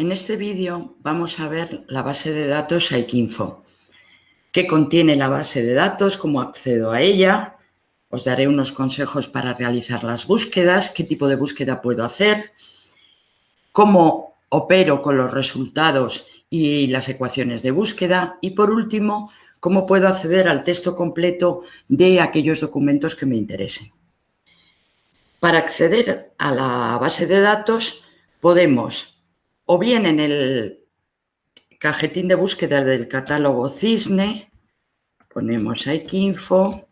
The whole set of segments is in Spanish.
En este vídeo vamos a ver la base de datos Saikinfo. ¿Qué contiene la base de datos? ¿Cómo accedo a ella? Os daré unos consejos para realizar las búsquedas, qué tipo de búsqueda puedo hacer, cómo opero con los resultados y las ecuaciones de búsqueda y por último, cómo puedo acceder al texto completo de aquellos documentos que me interesen. Para acceder a la base de datos podemos o bien en el cajetín de búsqueda del catálogo Cisne, ponemos Info,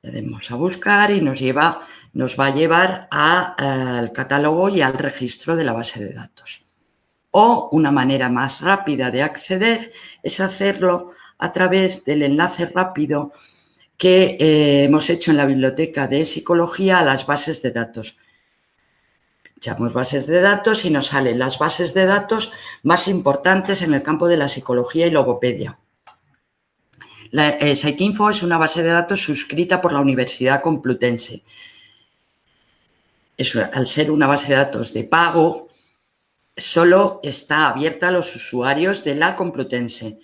le damos a buscar y nos, lleva, nos va a llevar al catálogo y al registro de la base de datos. O una manera más rápida de acceder es hacerlo a través del enlace rápido que eh, hemos hecho en la biblioteca de psicología a las bases de datos. Echamos bases de datos y nos salen las bases de datos más importantes en el campo de la psicología y logopedia. La, eh, es una base de datos suscrita por la Universidad Complutense. al ser una base de datos de pago, solo está abierta a los usuarios de la Complutense.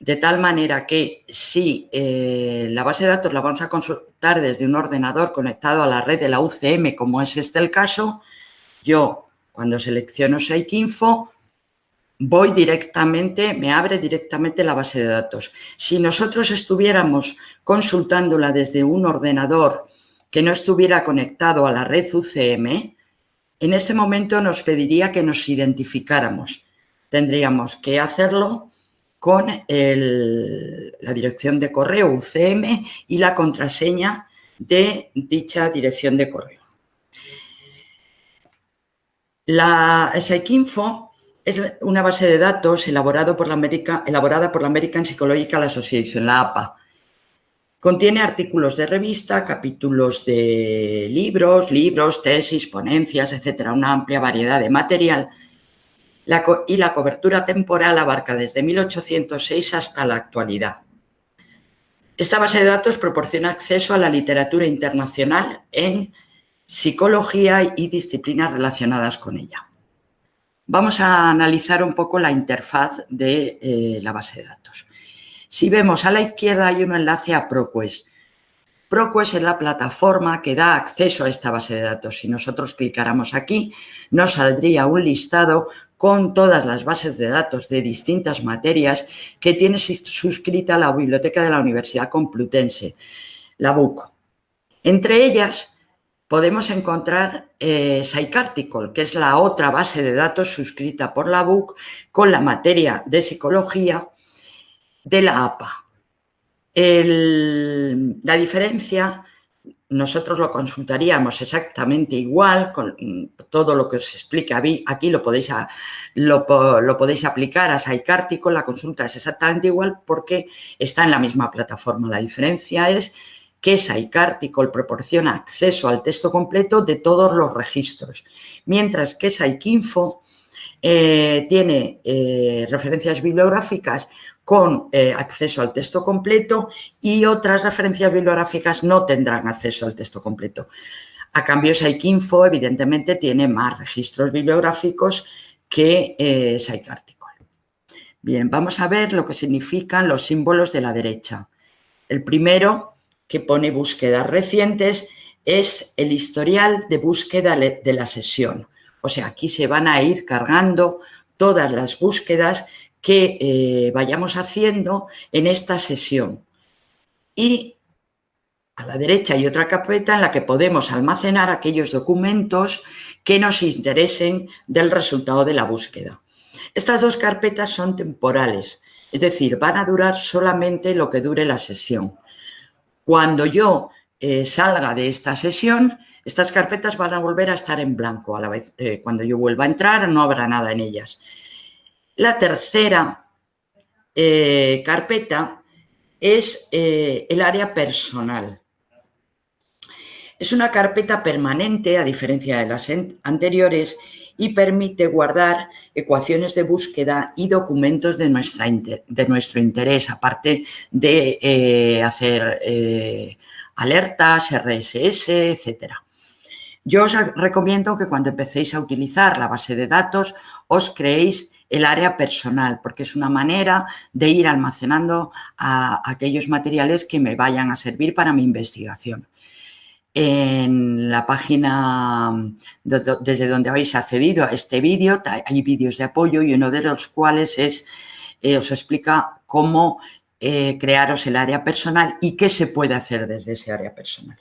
De tal manera que si eh, la base de datos la vamos a consultar desde un ordenador conectado a la red de la UCM, como es este el caso, yo, cuando selecciono Info, voy directamente, me abre directamente la base de datos. Si nosotros estuviéramos consultándola desde un ordenador que no estuviera conectado a la red UCM, en este momento nos pediría que nos identificáramos. Tendríamos que hacerlo con la dirección de correo UCM y la contraseña de dicha dirección de correo. La Psychinfo es una base de datos por la elaborada por la American Psychological Association, la APA. Contiene artículos de revista, capítulos de libros, libros, tesis, ponencias, etcétera, una amplia variedad de material y la cobertura temporal abarca desde 1806 hasta la actualidad. Esta base de datos proporciona acceso a la literatura internacional en psicología y disciplinas relacionadas con ella. Vamos a analizar un poco la interfaz de eh, la base de datos. Si vemos a la izquierda hay un enlace a ProQuest. ProQuest es la plataforma que da acceso a esta base de datos. Si nosotros clicáramos aquí, nos saldría un listado con todas las bases de datos de distintas materias que tiene suscrita la biblioteca de la Universidad Complutense, la BUC. Entre ellas podemos encontrar eh, que es la otra base de datos suscrita por la BUC con la materia de psicología de la APA. la diferencia, nosotros lo consultaríamos exactamente igual, con todo lo que os explica aquí lo podéis, lo, podéis aplicar a Psycártico, la consulta es exactamente igual porque está en la misma plataforma. La diferencia es que Psycarticle proporciona acceso al texto completo de todos los registros, mientras que Psycinfo eh, tiene eh, referencias bibliográficas con eh, acceso al texto completo y otras referencias bibliográficas no tendrán acceso al texto completo. A cambio, Psycinfo evidentemente tiene más registros bibliográficos que eh, Bien, vamos a ver lo que significan los símbolos de la derecha. El primero que pone búsquedas recientes es el historial de búsqueda de la sesión. O sea, aquí se van a ir cargando todas las búsquedas que eh, vayamos haciendo en esta sesión. Y a la derecha hay otra carpeta en la que podemos almacenar aquellos documentos que nos interesen del resultado de la búsqueda. Estas dos carpetas son temporales, es decir, van a durar solamente lo que dure la sesión. Cuando yo eh, salga de esta sesión, estas carpetas van a volver a estar en blanco. Eh, cuando yo vuelva a entrar, no habrá nada en ellas. La tercera eh, carpeta es el área personal. Es una carpeta permanente, a diferencia de las anteriores, y permite guardar ecuaciones de búsqueda y documentos de, nuestra de nuestro interés, aparte de eh, hacer eh, alertas, RSS, etc. Yo os recomiendo que cuando empecéis a utilizar la base de datos os creéis el área personal, porque es una manera de ir almacenando a aquellos materiales que me vayan a servir para mi investigación. En la página desde donde habéis accedido a este vídeo hay vídeos de apoyo y uno de los cuales es, eh, os explica cómo eh, crearos el área personal y qué se puede hacer desde ese área personal.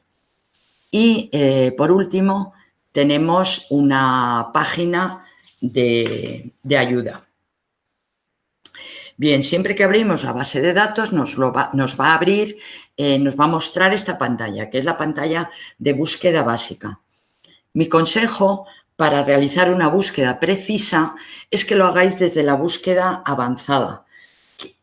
Y eh, por último tenemos una página de, ayuda. Bien, siempre que abrimos la base de datos nos, va, nos va a abrir, eh, nos va a mostrar esta pantalla, que es la pantalla de búsqueda básica. Mi consejo para realizar una búsqueda precisa es que lo hagáis desde la búsqueda avanzada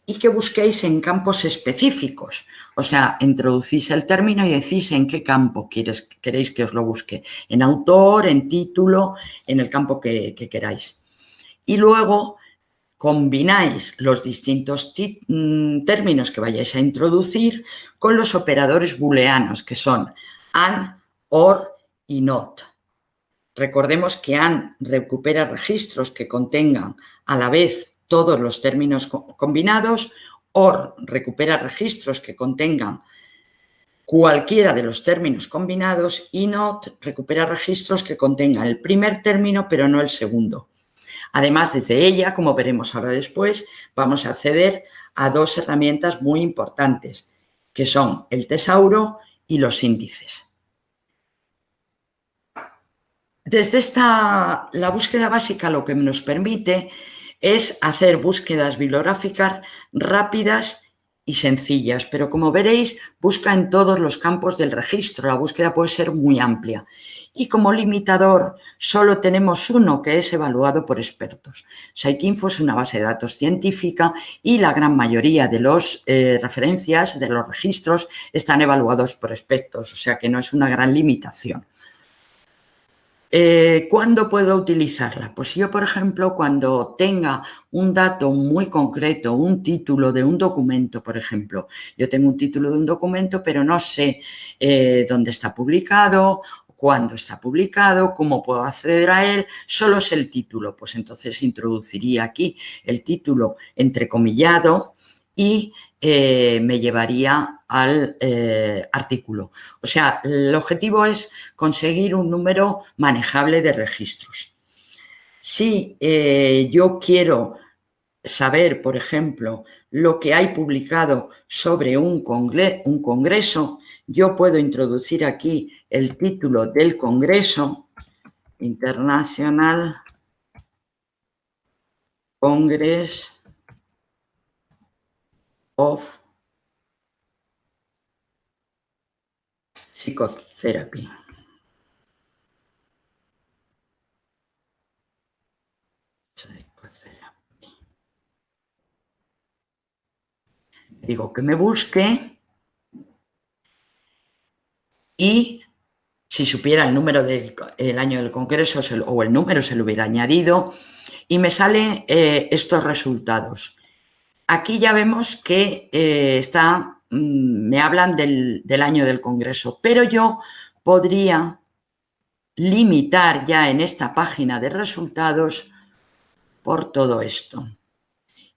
y que busquéis en campos específicos. O sea, introducís el término y decís en qué campo queréis que os lo busque. En autor, en título, en el campo que, queráis. Y luego combináis los distintos mm, términos que vayáis a introducir con los operadores booleanos, que son AND, OR y NOT. Recordemos que AND recupera registros que contengan a la vez todos los términos combinados, OR recupera registros que contengan cualquiera de los términos combinados y NOT recupera registros que contengan el primer término pero no el segundo. Además, desde ella, como veremos ahora después, vamos a acceder a dos herramientas muy importantes, que son el tesauro y los índices. Desde esta, la búsqueda básica lo que nos permite es hacer búsquedas bibliográficas rápidas y sencillas, pero como veréis, busca en todos los campos del registro. La búsqueda puede ser muy amplia. Y como limitador, solo tenemos uno que es evaluado por expertos. Psycinfo es una base de datos científica y la gran mayoría de las eh, referencias, de los registros, están evaluados por expertos, o sea que no es una gran limitación. Eh, ¿Cuándo puedo utilizarla? Pues yo, por ejemplo, cuando tenga un dato muy concreto, un título de un documento, por ejemplo. Yo tengo un título de un documento, pero no sé eh, dónde está publicado, cuándo está publicado, cómo puedo acceder a él, solo es el título. Pues entonces introduciría aquí el título entrecomillado y eh, me llevaría al eh, artículo. O sea, el objetivo es conseguir un número manejable de registros. Si eh, yo quiero saber, por ejemplo, lo que hay publicado sobre un, un congreso, yo puedo introducir aquí el título del congreso internacional Congress of Psychotherapy. Digo que me busque y si supiera el número del año del congreso o el número se lo hubiera añadido y me salen eh, estos resultados. Aquí ya vemos que eh, está, mm, me hablan del, año del Congreso, pero yo podría limitar ya en esta página de resultados por todo esto.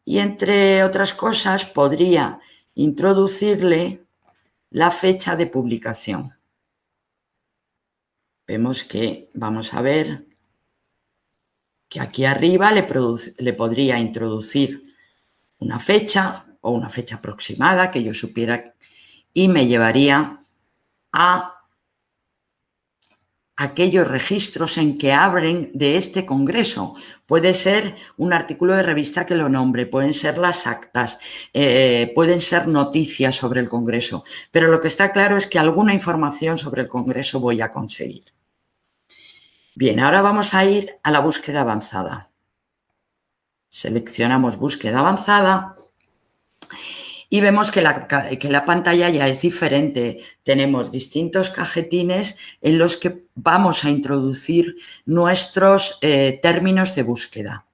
Y entre otras cosas podría introducirle la fecha de publicación. Vemos que, vamos a ver, que aquí arriba le, le podría introducir una fecha o una fecha aproximada que yo supiera y me llevaría a aquellos registros en que abren de este congreso. Puede ser un artículo de revista que lo nombre, pueden ser las actas, eh, pueden ser noticias sobre el congreso, pero lo que está claro es que alguna información sobre el congreso voy a conseguir. Bien, ahora vamos a ir a la búsqueda avanzada. Seleccionamos búsqueda avanzada y vemos que la, que la, pantalla ya es diferente. Tenemos distintos cajetines en los que vamos a introducir nuestros eh, términos de búsqueda.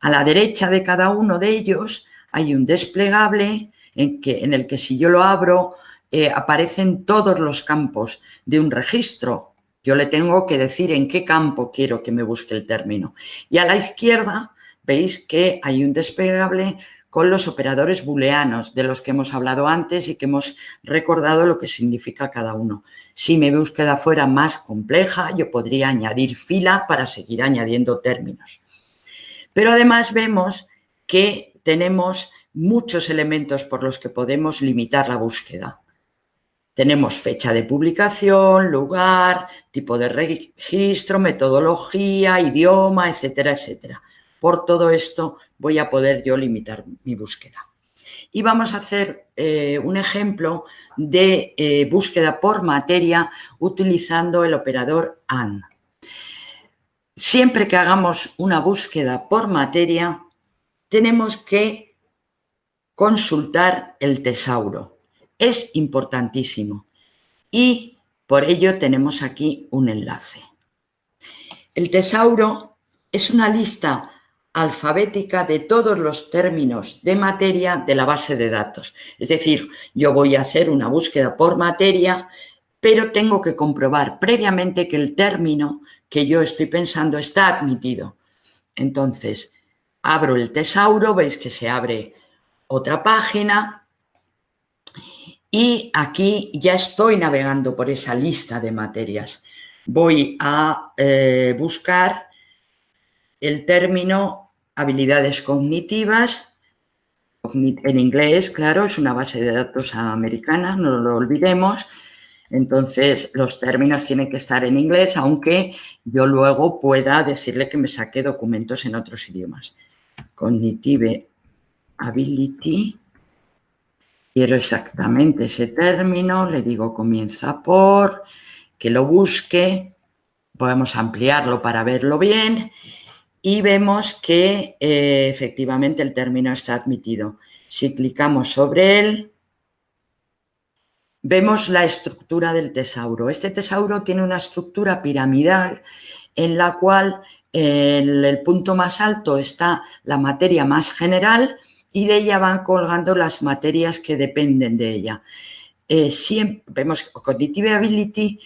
A la derecha de cada uno de ellos hay un desplegable en, que, en el que si yo lo abro eh, aparecen todos los campos de un registro Yo le tengo que decir en qué campo quiero que me busque el término. Y a la izquierda veis que hay un desplegable con los operadores booleanos de los que hemos hablado antes y que hemos recordado lo que significa cada uno. Si mi búsqueda fuera más compleja, yo podría añadir fila para seguir añadiendo términos. Pero además vemos que tenemos muchos elementos por los que podemos limitar la búsqueda. Tenemos fecha de publicación, lugar, tipo de registro, metodología, idioma, etcétera, etcétera. Por todo esto voy a poder yo limitar mi búsqueda. Y vamos a hacer eh, un ejemplo de eh, búsqueda por materia utilizando el operador AND. Siempre que hagamos una búsqueda por materia, tenemos que consultar el tesauro. Es importantísimo y por ello tenemos aquí un enlace. El tesauro es una lista alfabética de todos los términos de materia de la base de datos. Es decir, yo voy a hacer una búsqueda por materia, pero tengo que comprobar previamente que el término que yo estoy pensando está admitido. Entonces, abro el tesauro, veis que se abre otra página y aquí ya estoy navegando por esa lista de materias. Voy a eh, buscar el término habilidades cognitivas, en inglés, claro, es una base de datos americana, no lo olvidemos, entonces los términos tienen que estar en inglés, aunque yo luego pueda decirle que me saque documentos en otros idiomas. Cognitive Ability, quiero exactamente ese término, le digo comienza por, que lo busque, podemos ampliarlo para verlo bien y vemos que eh, efectivamente el término está admitido. Si clicamos sobre él, vemos la estructura del tesauro. Este tesauro tiene una estructura piramidal en la cual en el punto más alto está la materia más general y de ella van colgando las materias que dependen de ella. Eh, vemos que Cognitive Ability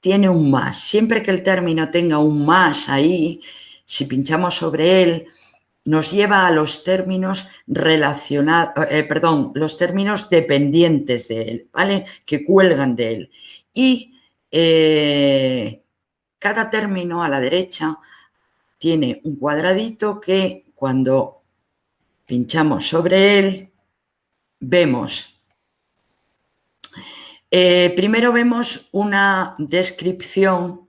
tiene un más. Siempre que el término tenga un más ahí, si pinchamos sobre él, nos lleva a los términos relacionados, eh, perdón, los términos dependientes de él, ¿vale? Que cuelgan de él. Y eh, cada término a la derecha tiene un cuadradito que cuando pinchamos sobre él, vemos eh, primero vemos una descripción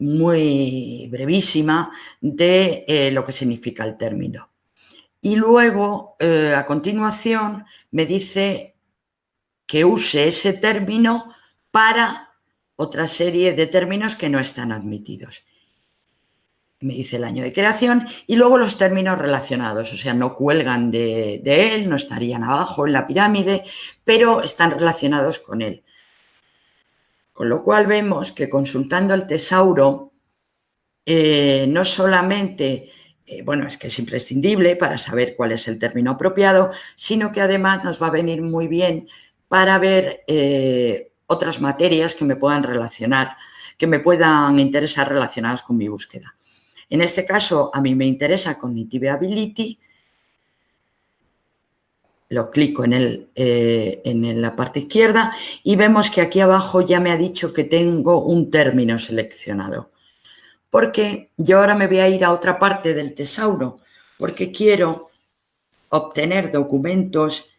muy brevísima de eh, lo que significa el término. Y luego, eh, a continuación, me dice que use ese término para otra serie de términos que no están admitidos. Me dice el año de creación y luego los términos relacionados, o sea, no cuelgan de él, no estarían abajo en la pirámide, pero están relacionados con él. Con lo cual vemos que consultando el tesauro, eh, no solamente, eh, bueno, es que es imprescindible para saber cuál es el término apropiado, sino que además nos va a venir muy bien para ver eh, otras materias que me puedan relacionar, que me puedan interesar relacionadas con mi búsqueda. En este caso, a mí me interesa Cognitive Ability, lo clico en, el, eh, en la parte izquierda y vemos que aquí abajo ya me ha dicho que tengo un término seleccionado. Porque yo ahora me voy a ir a otra parte del tesauro, porque quiero obtener documentos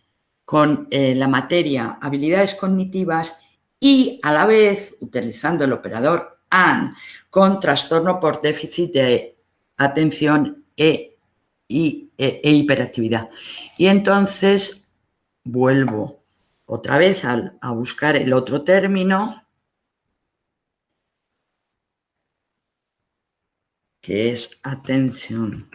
con eh, la materia habilidades cognitivas y a la vez, utilizando el operador AND, con trastorno por déficit de atención e y, e, e, hiperactividad. Y entonces vuelvo otra vez a, a buscar el otro término, que es atención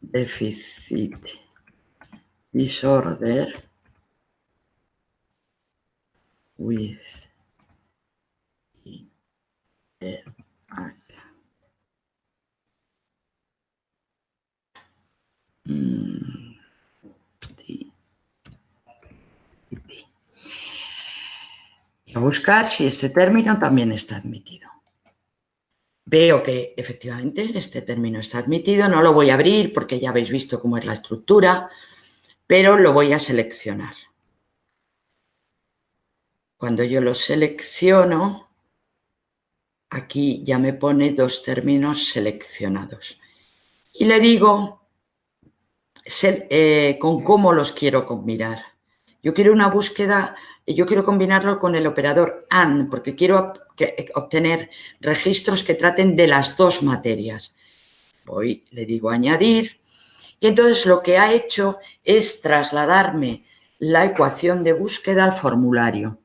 déficit disorder with Mm, y buscar si este término también está admitido. Veo que efectivamente este término está admitido, no lo voy a abrir porque ya habéis visto cómo es la estructura, pero lo voy a seleccionar. Cuando yo lo selecciono, aquí ya me pone dos términos seleccionados. Y le digo eh, con cómo los quiero combinar. Yo quiero una búsqueda, yo quiero combinarlo con el operador AND, porque quiero obtener registros que traten de las dos materias. Voy, le digo añadir, y entonces lo que ha hecho es trasladarme la ecuación de búsqueda al formulario.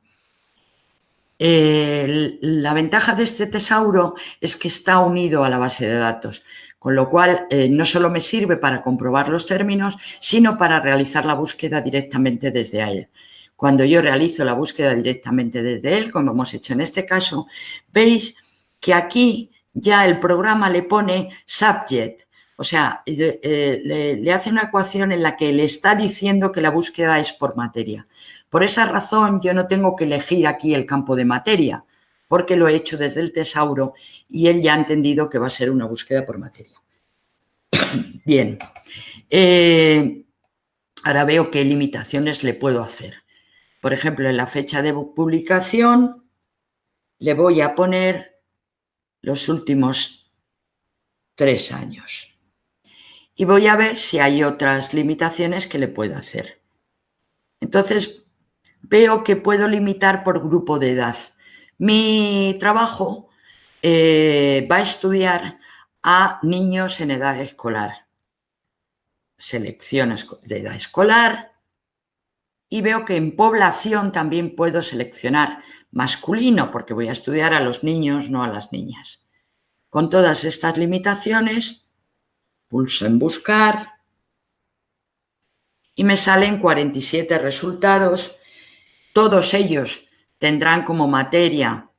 la ventaja de este tesauro es que está unido a la base de datos, con lo cual eh, no solo me sirve para comprobar los términos, sino para realizar la búsqueda directamente desde él. Cuando yo realizo la búsqueda directamente desde él, como hemos hecho en este caso, veis que aquí ya el programa le pone subject, o sea, eh, le, hace una ecuación en la que le está diciendo que la búsqueda es por materia. Por esa razón yo no tengo que elegir aquí el campo de materia, porque lo he hecho desde el tesauro y él ya ha entendido que va a ser una búsqueda por materia. Bien, eh, ahora veo qué limitaciones le puedo hacer. Por ejemplo, en la fecha de publicación le voy a poner los últimos tres años y voy a ver si hay otras limitaciones que le puedo hacer. Entonces, veo que puedo limitar por grupo de edad. Mi trabajo eh, va a estudiar a niños en edad escolar. Selecciono de edad escolar y veo que en población también puedo seleccionar masculino porque voy a estudiar a los niños, no a las niñas. Con todas estas limitaciones, Pulso en buscar y me salen 47 resultados. Todos ellos tendrán como materia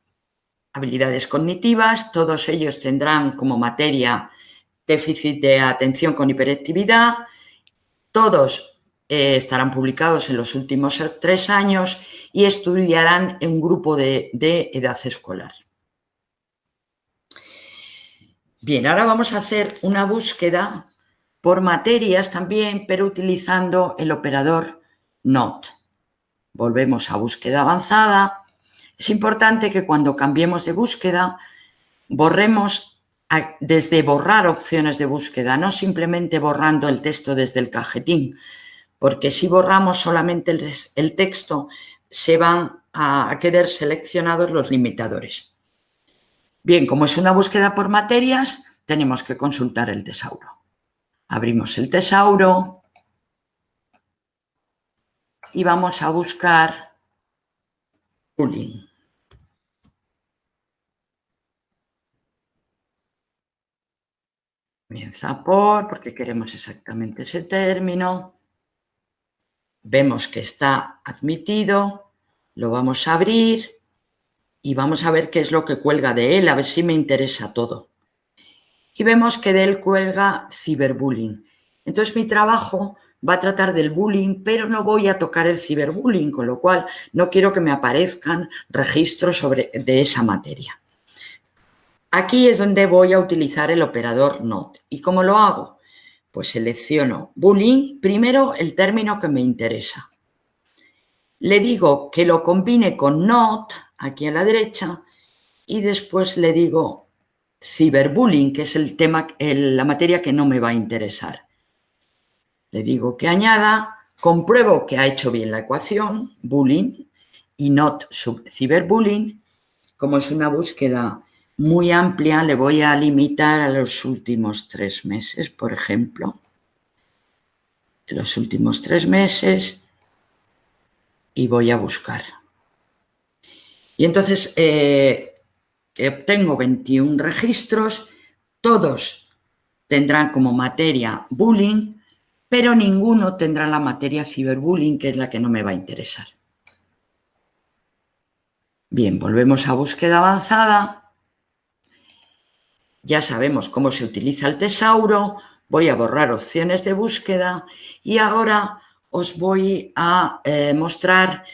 habilidades cognitivas, todos ellos tendrán como materia déficit de atención con hiperactividad, todos eh, estarán publicados en los últimos tres años y estudiarán en un grupo de edad escolar. Bien, ahora vamos a hacer una búsqueda por materias también, pero utilizando el operador NOT. Volvemos a búsqueda avanzada. Es importante que cuando cambiemos de búsqueda, borremos desde borrar opciones de búsqueda, no simplemente borrando el texto desde el cajetín, porque si borramos solamente el, texto, se van a quedar seleccionados los limitadores. Bien, como es una búsqueda por materias, tenemos que consultar el tesauro. Abrimos el tesauro y vamos a buscar bullying. Comienza por, porque queremos exactamente ese término. Vemos que está admitido, lo vamos a abrir y vamos a ver qué es lo que cuelga de él, a ver si me interesa todo. Y vemos que de él cuelga ciberbullying. Entonces mi trabajo va a tratar del bullying, pero no voy a tocar el ciberbullying, con lo cual no quiero que me aparezcan registros sobre, de esa materia. Aquí es donde voy a utilizar el operador NOT. ¿Y cómo lo hago? Pues selecciono bullying, primero el término que me interesa. Le digo que lo combine con NOT, aquí a la derecha y después le digo ciberbullying, que es el tema, la materia que no me va a interesar. Le digo que añada, compruebo que ha hecho bien la ecuación, bullying y not ciberbullying. Como es una búsqueda muy amplia, le voy a limitar a los últimos tres meses, por ejemplo. Los últimos tres meses y voy a buscar. Y entonces eh, obtengo 21 registros, todos tendrán como materia bullying, pero ninguno tendrá la materia ciberbullying, que es la que no me va a interesar. Bien, volvemos a búsqueda avanzada. Ya sabemos cómo se utiliza el tesauro. Voy a borrar opciones de búsqueda y ahora os voy a eh, mostrar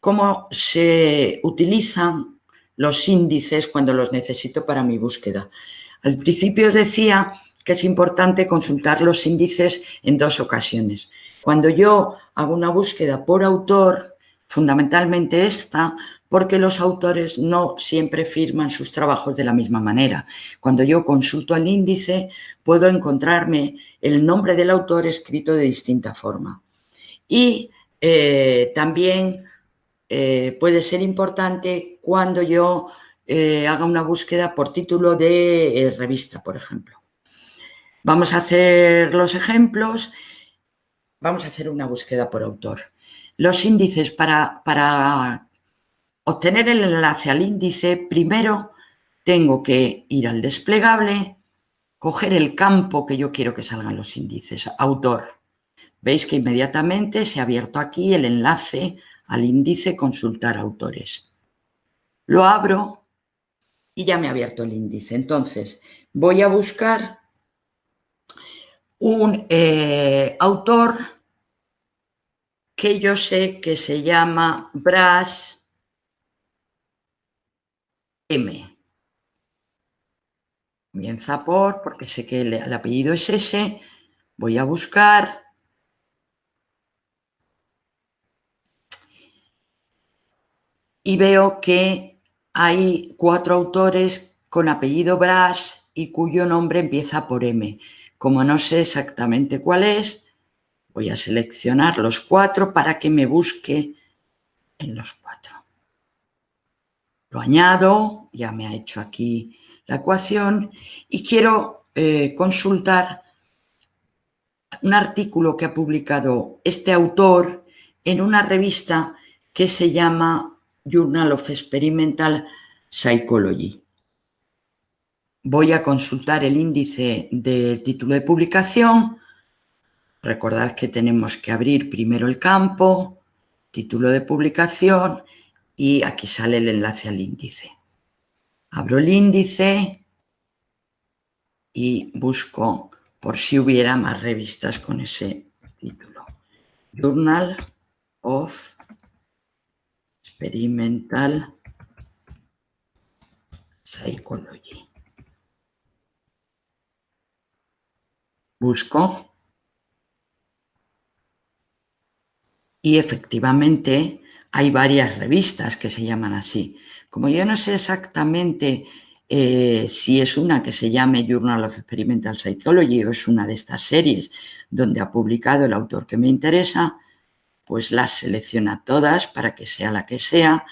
cómo se utilizan los índices cuando los necesito para mi búsqueda. Al principio os decía que es importante consultar los índices en dos ocasiones. Cuando yo hago una búsqueda por autor, fundamentalmente esta, porque los autores no siempre firman sus trabajos de la misma manera. Cuando yo consulto el índice, puedo encontrarme el nombre del autor escrito de distinta forma. Y eh, también eh, puede ser importante cuando yo eh, haga una búsqueda por título de revista, por ejemplo. Vamos a hacer los ejemplos. Vamos a hacer una búsqueda por autor. Los índices para, para obtener el enlace al índice, primero tengo que ir al desplegable, coger el campo que yo quiero que salgan los índices, autor. Veis que inmediatamente se ha abierto aquí el enlace al índice consultar autores. Lo abro y ya me ha abierto el índice. Entonces, voy a buscar un eh, autor que yo sé que se llama Brass M. Comienza por, porque sé que el, apellido es ese, voy a buscar. Y veo que hay cuatro autores con apellido Brass y cuyo nombre empieza por M. Como no sé exactamente cuál es, voy a seleccionar los cuatro para que me busque en los cuatro. Lo añado, ya me ha hecho aquí la ecuación y quiero eh, consultar un artículo que ha publicado este autor en una revista que se llama Journal of Experimental Psychology. Voy a consultar el índice del título de publicación. Recordad que tenemos que abrir primero el campo, título de publicación y aquí sale el enlace al índice. Abro el índice y busco por si hubiera más revistas con ese título. Journal of Experimental Psychology. Busco y efectivamente hay varias revistas que se llaman así. Como yo no sé exactamente eh, si es una que se llame Journal of Experimental Psychology o es una de estas series donde ha publicado el autor que me interesa, pues las selecciona todas para que sea la que sea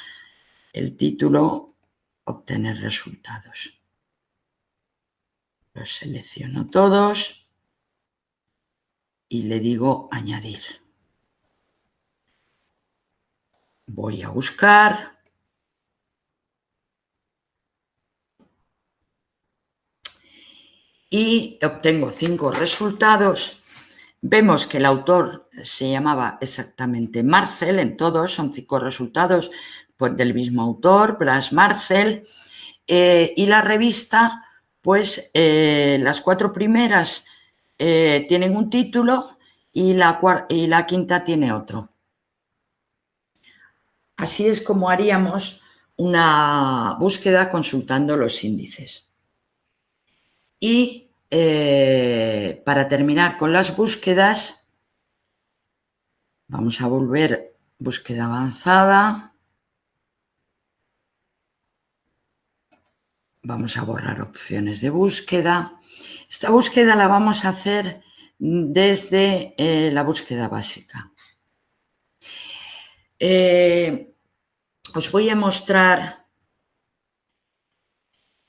el título obtener resultados. Los selecciono todos y le digo añadir. Voy a buscar. Y obtengo cinco resultados. Vemos que el autor se llamaba exactamente Marcel, en todos son cinco resultados pues, del mismo autor, Blas Marcel, eh, y la revista, pues eh, las cuatro primeras eh, tienen un título y la, y la quinta tiene otro. Así es como haríamos una búsqueda consultando los índices. Y eh, para terminar con las búsquedas, vamos a volver búsqueda avanzada. Vamos a borrar opciones de búsqueda. Esta búsqueda la vamos a hacer desde eh, la búsqueda básica. Eh, os voy a mostrar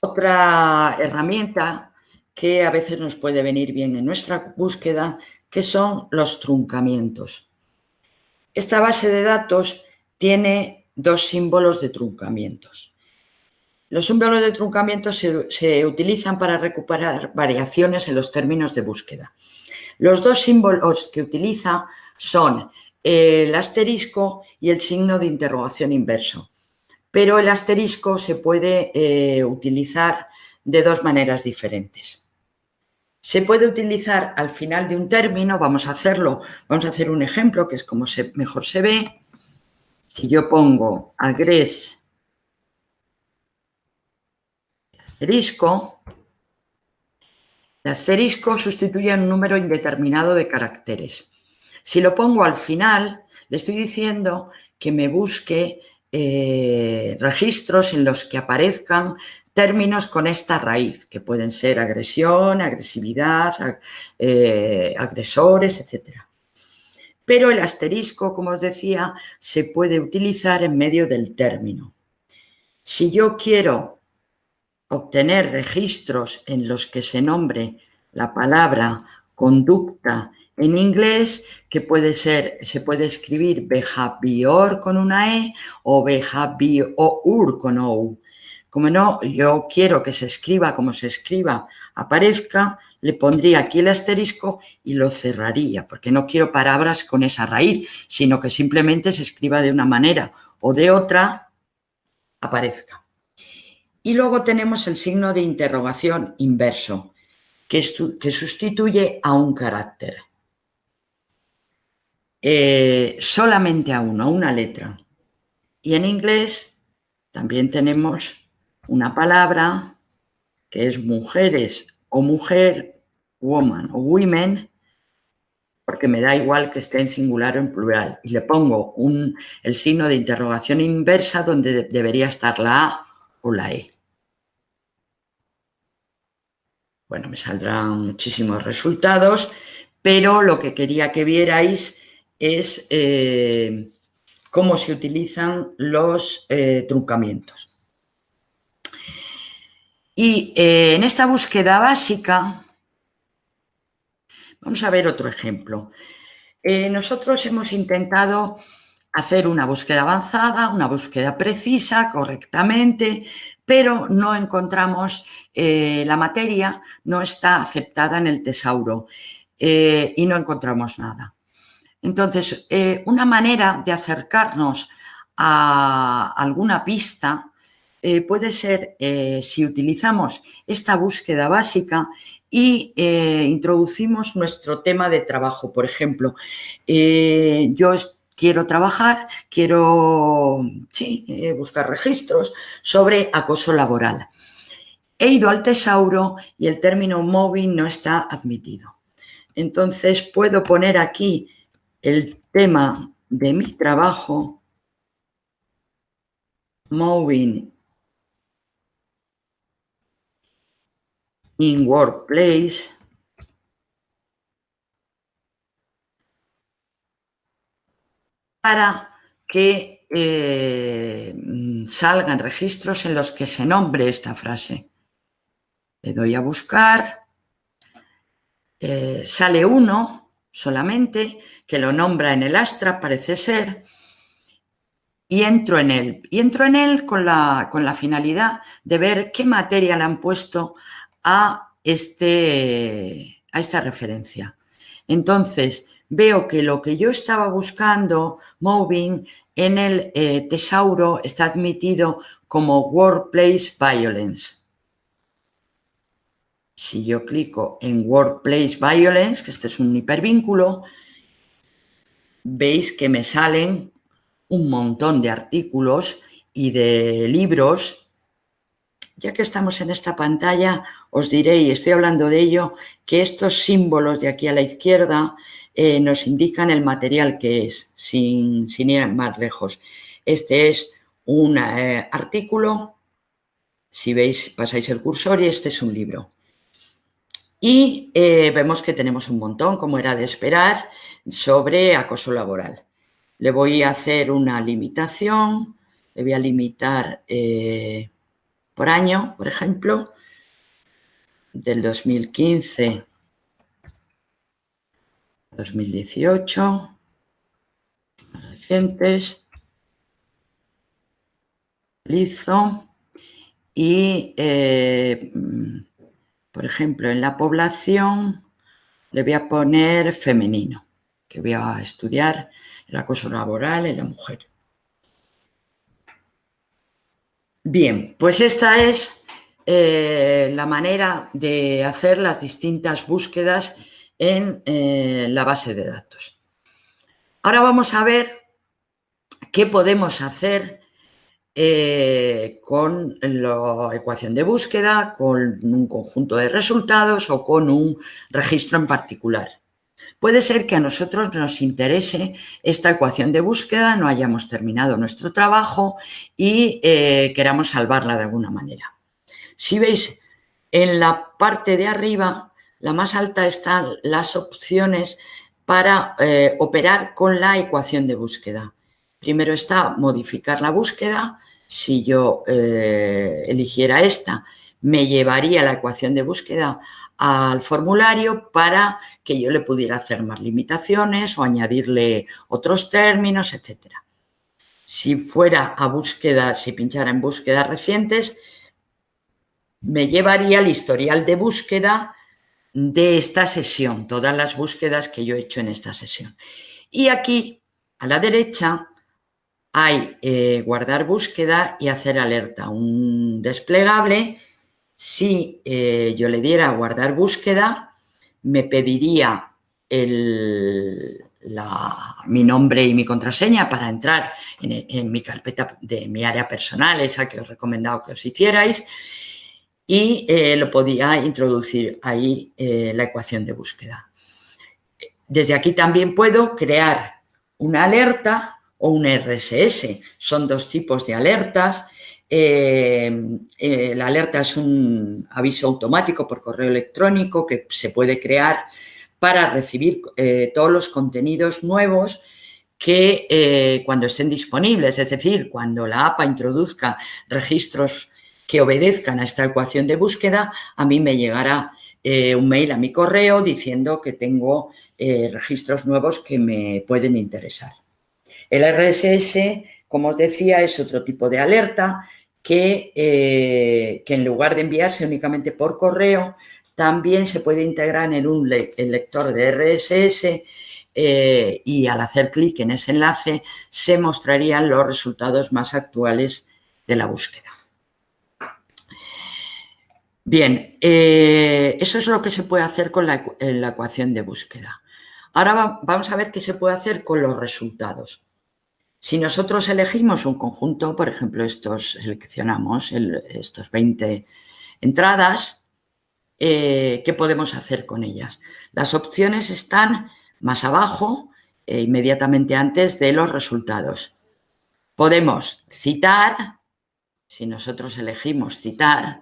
otra herramienta que a veces nos puede venir bien en nuestra búsqueda, que son los truncamientos. Esta base de datos tiene dos símbolos de truncamientos. Los símbolos de truncamiento se, se, utilizan para recuperar variaciones en los términos de búsqueda. Los dos símbolos que utiliza son el asterisco y el signo de interrogación inverso. Pero el asterisco se puede eh, utilizar de dos maneras diferentes. Se puede utilizar al final de un término, vamos a hacerlo, vamos a hacer un ejemplo que es como mejor se ve. Si yo pongo agres asterisco, el asterisco sustituye un número indeterminado de caracteres. Si lo pongo al final, le estoy diciendo que me busque eh, registros en los que aparezcan términos con esta raíz, que pueden ser agresión, agresividad, eh, agresores, etc. Pero el asterisco, como os decía, se puede utilizar en medio del término. Si yo quiero obtener registros en los que se nombre la palabra conducta en inglés, que puede ser, se puede escribir behavior con una E o behavior con O. Como no, yo quiero que se escriba como se escriba, aparezca, le pondría aquí el asterisco y lo cerraría, porque no quiero palabras con esa raíz, sino que simplemente se escriba de una manera o de otra, aparezca. Y luego tenemos el signo de interrogación inverso, que, que sustituye a un carácter. Eh, solamente a uno, a una letra. Y en inglés también tenemos una palabra que es mujeres o mujer, woman o women, porque me da igual que esté en singular o en plural. Y le pongo un, el signo de interrogación inversa donde debería estar la A o la E. Bueno, me saldrán muchísimos resultados, pero lo que quería que vierais es eh, cómo se utilizan los eh, truncamientos. Y eh, en esta búsqueda básica, vamos a ver otro ejemplo. Nosotros hemos intentado hacer una búsqueda avanzada, una búsqueda precisa, correctamente, pero no encontramos la materia, no está aceptada en el tesauro y no encontramos nada. Entonces, una manera de acercarnos a alguna pista eh, puede ser eh, si utilizamos esta búsqueda básica y eh, introducimos nuestro tema de trabajo. Por ejemplo, yo quiero trabajar, quiero buscar registros sobre acoso laboral. He ido al tesauro y el término móvil no está admitido. Entonces puedo poner aquí el tema de mi trabajo, moving in workplace. para que eh, salgan registros en los que se nombre esta frase. Le doy a buscar, eh, sale uno solamente, que lo nombra en el Astra, parece ser, y entro en él. Y entro en él con la, con la finalidad de ver qué materia le han puesto a, este, a esta referencia. Entonces, veo que lo que yo estaba buscando, moving, en el eh, tesauro está admitido como Workplace Violence. Si yo clico en Workplace Violence, que este es un hipervínculo, veis que me salen un montón de artículos y de libros ya que estamos en esta pantalla, os diré, y estoy hablando de ello, que estos símbolos de aquí a la izquierda eh, nos indican el material que es, sin, ir más lejos. Este es un eh, artículo, si veis, pasáis el cursor y este es un libro. Y eh, vemos que tenemos un montón, como era de esperar, sobre acoso laboral. Le voy a hacer una limitación, le voy a limitar por año, por ejemplo, del 2015 2018, recientes, lizo y, eh, por ejemplo, en la población le voy a poner femenino, que voy a estudiar el acoso laboral en la mujer. Bien, pues esta es eh, la manera de hacer las distintas búsquedas en eh, la base de datos. Ahora vamos a ver ¿Qué podemos hacer eh, con la ecuación de búsqueda, con un conjunto de resultados o con un registro en particular? Puede ser que a nosotros nos interese esta ecuación de búsqueda, no hayamos terminado nuestro trabajo y eh, queramos salvarla de alguna manera. Si veis, en la parte de arriba, la más alta están las opciones para eh, operar con la ecuación de búsqueda. Primero está modificar la búsqueda. Si yo eh, eligiera esta, me llevaría la ecuación de búsqueda al formulario para que yo le pudiera hacer más limitaciones o añadirle otros términos, etc. Si fuera a búsqueda, si pinchara en búsquedas recientes, me llevaría el historial de búsqueda de esta sesión, todas las búsquedas que yo he hecho en esta sesión. Y aquí, a la derecha, hay eh, guardar búsqueda y hacer alerta, un desplegable si eh, yo le diera guardar búsqueda, me pediría mi nombre y mi contraseña para entrar en, mi carpeta de mi área personal, esa que os he recomendado que os hicierais, y eh, lo podía introducir ahí la ecuación de búsqueda. Desde aquí también puedo crear una alerta o un RSS. Son dos tipos de alertas eh, eh, la alerta es un aviso automático por correo electrónico que se puede crear para recibir eh, todos los contenidos nuevos que cuando estén disponibles, es decir, cuando la APA introduzca registros que obedezcan a esta ecuación de búsqueda, a mí me llegará un mail a mi correo diciendo que tengo registros nuevos que me pueden interesar. El RSS como os decía, es otro tipo de alerta que, eh, que en lugar de enviarse únicamente por correo, también se puede integrar en un lector de RSS eh, y al hacer clic en ese enlace se mostrarían los resultados más actuales de la búsqueda. Bien, eh, eso es lo que se puede hacer con la ecuación de búsqueda. Ahora vamos a ver qué se puede hacer con los resultados. Si nosotros elegimos un conjunto, por ejemplo, estos seleccionamos estos 20 entradas, eh, ¿qué podemos hacer con ellas? Las opciones están más abajo, e inmediatamente antes de los resultados. Podemos citar, si nosotros elegimos citar,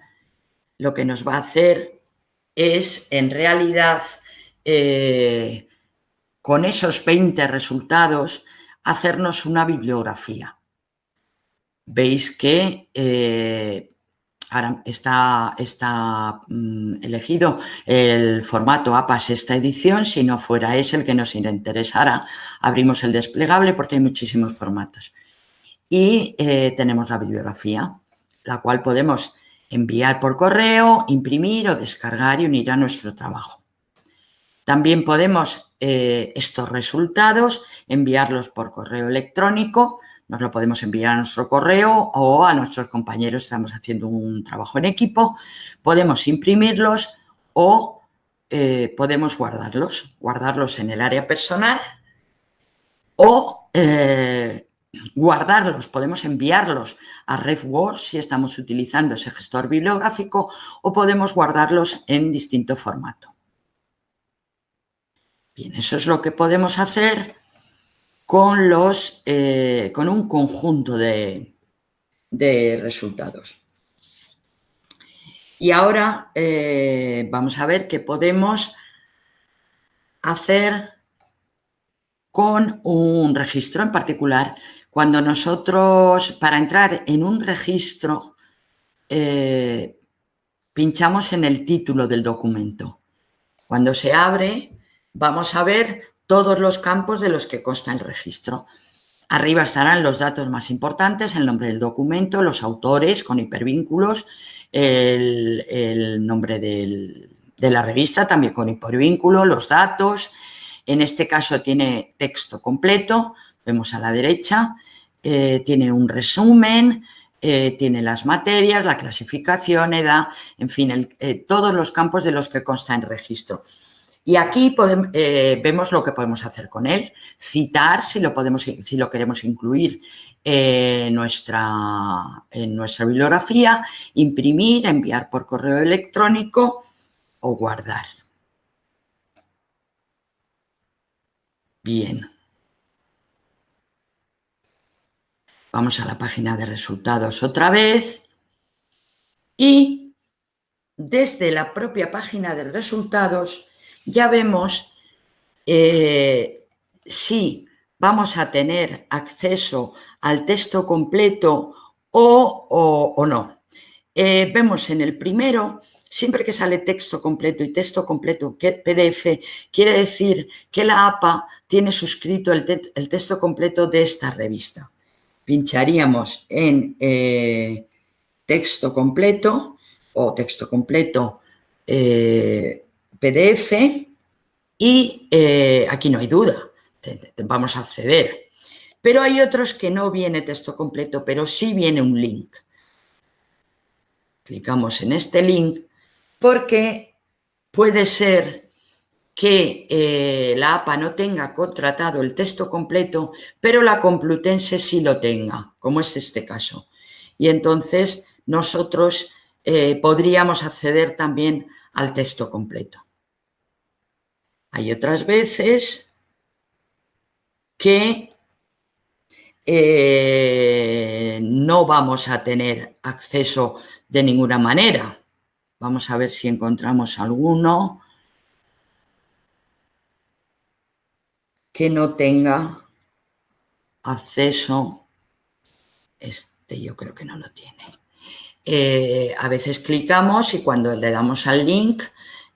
lo que nos va a hacer es, en realidad, eh, con esos 20 resultados, hacernos una bibliografía. Veis que eh, ahora está, está mm, elegido el formato APAS esta edición, si no fuera ese el que nos interesara, abrimos el desplegable porque hay muchísimos formatos. Y eh, tenemos la bibliografía, la cual podemos enviar por correo, imprimir o descargar y unir a nuestro trabajo. También podemos eh, estos resultados enviarlos por correo electrónico, nos lo podemos enviar a nuestro correo o a nuestros compañeros, estamos haciendo un trabajo en equipo, podemos imprimirlos o eh, podemos guardarlos, guardarlos en el área personal o eh, guardarlos, podemos enviarlos a RefWord si estamos utilizando ese gestor bibliográfico o podemos guardarlos en distinto formato. Bien, eso es lo que podemos hacer con, los, eh, con un conjunto de, resultados. Y ahora eh, vamos a ver qué podemos hacer con un registro en particular. Cuando nosotros, para entrar en un registro, eh, pinchamos en el título del documento. Cuando se abre, vamos a ver todos los campos de los que consta el registro. Arriba estarán los datos más importantes, el nombre del documento, los autores con hipervínculos, el, nombre de la revista también con hipervínculo, los datos. En este caso tiene texto completo, vemos a la derecha, eh, tiene un resumen, eh, tiene las materias, la clasificación, edad, en fin, eh, todos los campos de los que consta el registro. Y aquí eh, vemos lo que podemos hacer con él, citar si lo, podemos, si lo queremos incluir nuestra, en nuestra bibliografía, imprimir, enviar por correo electrónico o guardar. Bien. Vamos a la página de resultados otra vez y desde la propia página de resultados ya vemos eh, si vamos a tener acceso al texto completo o, no. Eh, vemos en el primero, siempre que sale texto completo y texto completo PDF, quiere decir que la APA tiene suscrito el, texto completo de esta revista. Pincharíamos en eh, texto completo o texto completo PDF y eh, aquí no hay duda, vamos a acceder. Pero hay otros que no viene texto completo, pero sí viene un link. Clicamos en este link porque puede ser que eh, la APA no tenga contratado el texto completo, pero la Complutense sí lo tenga, como es este caso. Y entonces nosotros eh, podríamos acceder también al texto completo. Hay otras veces que eh, no vamos a tener acceso de ninguna manera. Vamos a ver si encontramos alguno que no tenga acceso. Este yo creo que no lo tiene. Eh, a veces clicamos y cuando le damos al link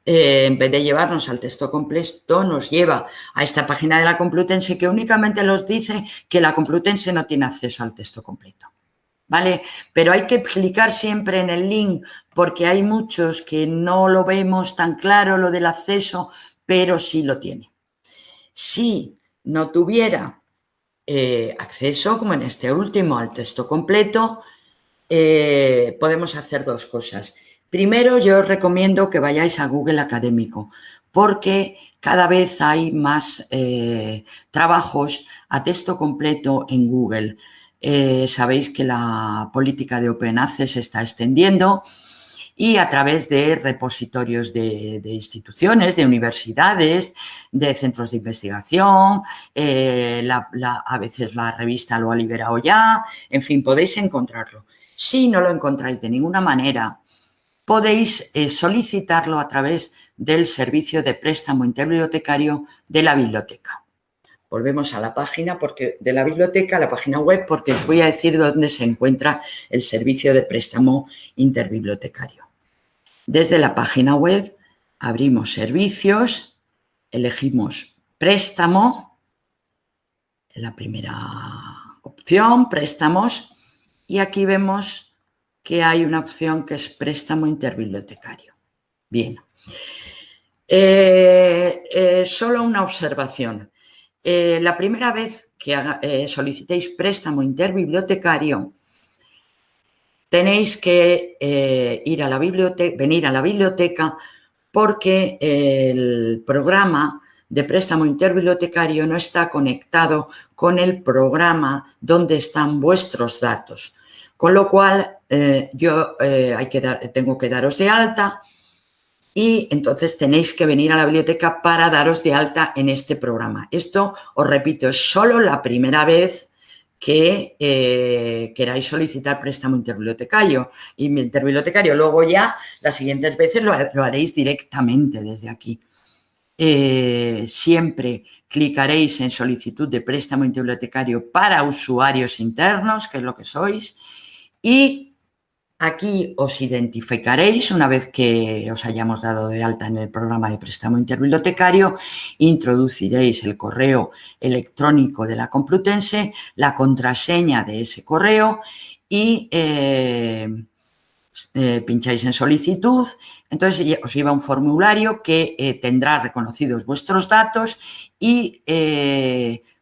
eh, en vez de llevarnos al texto completo, nos lleva a esta página de la Complutense que únicamente nos dice que la Complutense no tiene acceso al texto completo. ¿Vale? Pero hay que clicar siempre en el link porque hay muchos que no lo vemos tan claro lo del acceso, pero sí lo tiene. Si no tuviera eh, acceso, como en este último, al texto completo, eh, podemos hacer dos cosas. Primero, yo os recomiendo que vayáis a Google Académico, porque cada vez hay más eh, trabajos a texto completo en Google. Eh, sabéis que la política de Open Access se está extendiendo y a través de repositorios de, instituciones, de universidades, de centros de investigación, eh, a veces la revista lo ha liberado ya, en fin, podéis encontrarlo. Si no lo encontráis de ninguna manera podéis eh, solicitarlo a través del servicio de préstamo interbibliotecario de la biblioteca. Volvemos a la página porque, de la biblioteca, a la página web, porque os voy a decir dónde se encuentra el servicio de préstamo interbibliotecario. Desde la página web abrimos servicios, elegimos préstamo, la primera opción, préstamos, y aquí vemos que hay una opción que es préstamo interbibliotecario. Bien. Eh, eh, solo una observación. Eh, la primera vez que solicitéis préstamo interbibliotecario, tenéis que ir a la venir a la biblioteca porque el programa de préstamo interbibliotecario no está conectado con el programa donde están vuestros datos. Con lo cual, eh, yo eh, hay que tengo que daros de alta y entonces tenéis que venir a la biblioteca para daros de alta en este programa. Esto, os repito, es solo la primera vez que eh, queráis solicitar préstamo interbibliotecario. Y interbibliotecario, luego ya las siguientes veces lo, haréis directamente desde aquí. siempre clicaréis en solicitud de préstamo interbibliotecario para usuarios internos, que es lo que sois, y aquí os identificaréis una vez que os hayamos dado de alta en el programa de préstamo interbibliotecario, introduciréis el correo electrónico de la Complutense, la contraseña de ese correo y eh, eh, pincháis en solicitud, entonces os lleva un formulario que eh, tendrá reconocidos vuestros datos y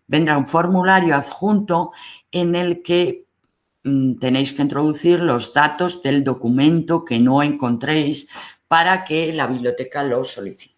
vendrá un formulario adjunto en el que tenéis que introducir los datos del documento que no encontréis para que la biblioteca lo solicite.